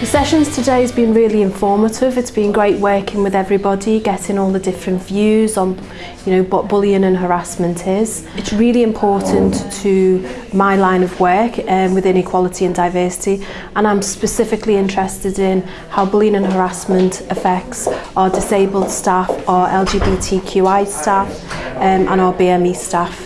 The sessions today has been really informative. It's been great working with everybody, getting all the different views on you know, what bullying and harassment is. It's really important to my line of work um, within equality and diversity and I'm specifically interested in how bullying and harassment affects our disabled staff, our LGBTQI staff, um, and our BME staff.